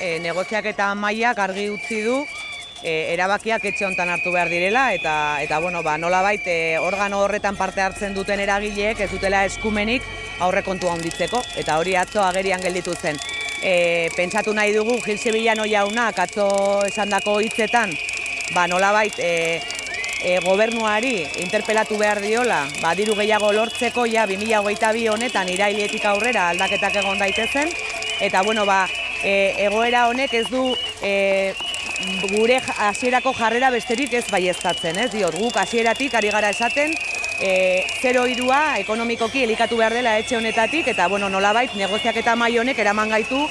e, negoziak eta mailak argi utzi du e, erabakiak etxe hontan hartu behar direla eta eta bueno, ba nolabait e, organo horretan parte hartzen duten eragileek ez dutela eskumenik aurrekontua handitzeko eta hori atzo agerian gelditu zen. E, pentsatu nahi dugu Gil Sevillano jaunak atzo esandako hitzetan ba nolabait e, e, gobernuari interpelatu behar diola, ba, diru gehiago lortzeko ja 2022 honetan irailetik aurrera aldaketak egon daitezen eta bueno, ba, e, egoera honek ez du e, gure hasierako jarrera besterik ez baieztatzen, ez diot, guk hasieratik ari gara esaten, e, zero irua ekonomikoki elikatu behar dela etxe honetatik, eta bueno, nolabait negoziak eta mai honek eraman gaitu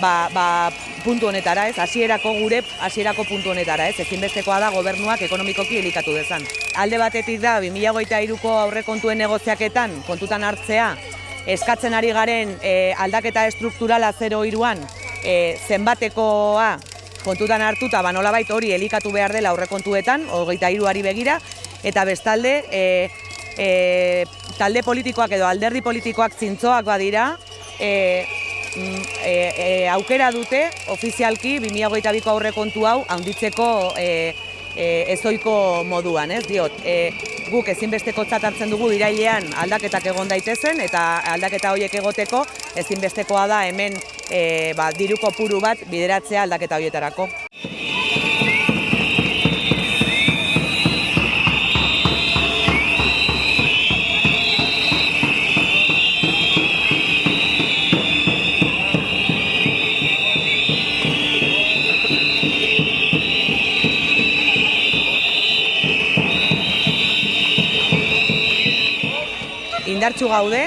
ba, ba, puntu honetara, ez, hasierako gure hasierako puntu honetara, ez, ezinbestekoa da gobernuak ekonomikoki elikatu dezan. Alde batetik da, 2023ko aurrekontuen negoziaketan kontutan hartzea, eskatzen ari garen e, aldaketa estrukturala zero iruan, e, zenbatekoa kontutan hartuta ba nolabait hori elikatu behar dela aurrekontuetan, hogeita hiruari begira, eta bestalde e, e, talde politikoak edo alderdi politikoak zintzoak badira, e, e, e, aukera dute ofizialki 2022ko aurrekontu hau handitzeko e, e, ezoiko moduan, ez diot. E, guk ezinbesteko hartzen dugu irailean aldaketak egon daitezen eta aldaketa horiek egoteko ezinbestekoa da hemen e, ba, diru kopuru bat bideratzea aldaketa horietarako. Indartxu gaude,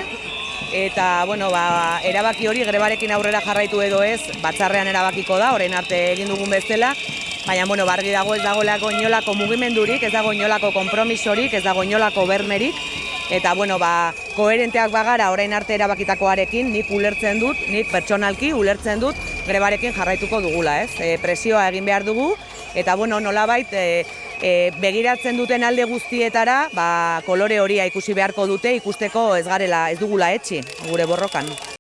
eta bueno, ba, erabaki hori grebarekin aurrera jarraitu edo ez, batzarrean erabakiko da, orain arte egin dugun bezala, baina bueno, bargi dago ez dagoelako inolako mugimendurik, ez dago inolako konpromisorik, ez dago inolako bermerik, eta bueno, ba, koherenteak bagara orain arte erabakitakoarekin, nik ulertzen dut, nik pertsonalki ulertzen dut grebarekin jarraituko dugula, ez? E, presioa egin behar dugu, eta bueno, nolabait, e, e, begiratzen duten alde guztietara, ba, kolore horia ikusi beharko dute ikusteko ez garela ez dugula etxi gure borrokan.